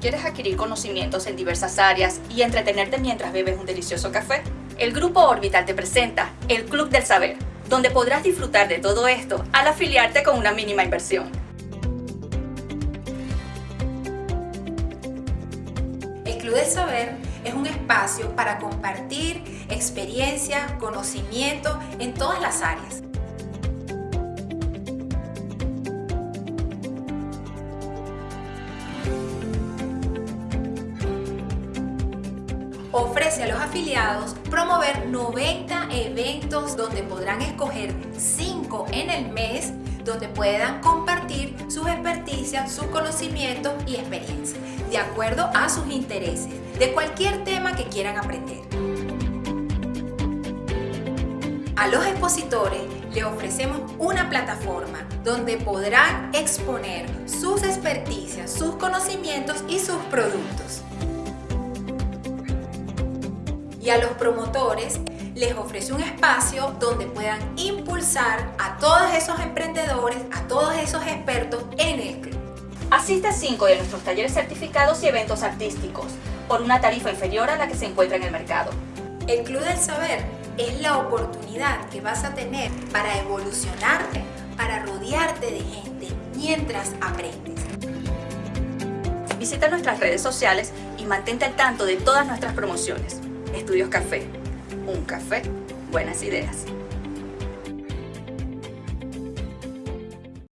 ¿Quieres adquirir conocimientos en diversas áreas y entretenerte mientras bebes un delicioso café? El Grupo Orbital te presenta el Club del Saber, donde podrás disfrutar de todo esto al afiliarte con una mínima inversión. El Club del Saber es un espacio para compartir experiencia, conocimiento en todas las áreas. Ofrece a los afiliados promover 90 eventos donde podrán escoger 5 en el mes donde puedan compartir sus experticias, sus conocimientos y experiencias de acuerdo a sus intereses de cualquier tema que quieran aprender. A los expositores le ofrecemos una plataforma donde podrán exponer sus experticias, sus conocimientos y sus productos y a los promotores les ofrece un espacio donde puedan impulsar a todos esos emprendedores, a todos esos expertos en el club. Asiste a cinco de nuestros talleres certificados y eventos artísticos por una tarifa inferior a la que se encuentra en el mercado. El Club del Saber es la oportunidad que vas a tener para evolucionarte, para rodearte de gente mientras aprendes. Visita nuestras redes sociales y mantente al tanto de todas nuestras promociones. Estudios Café. Un café, buenas ideas.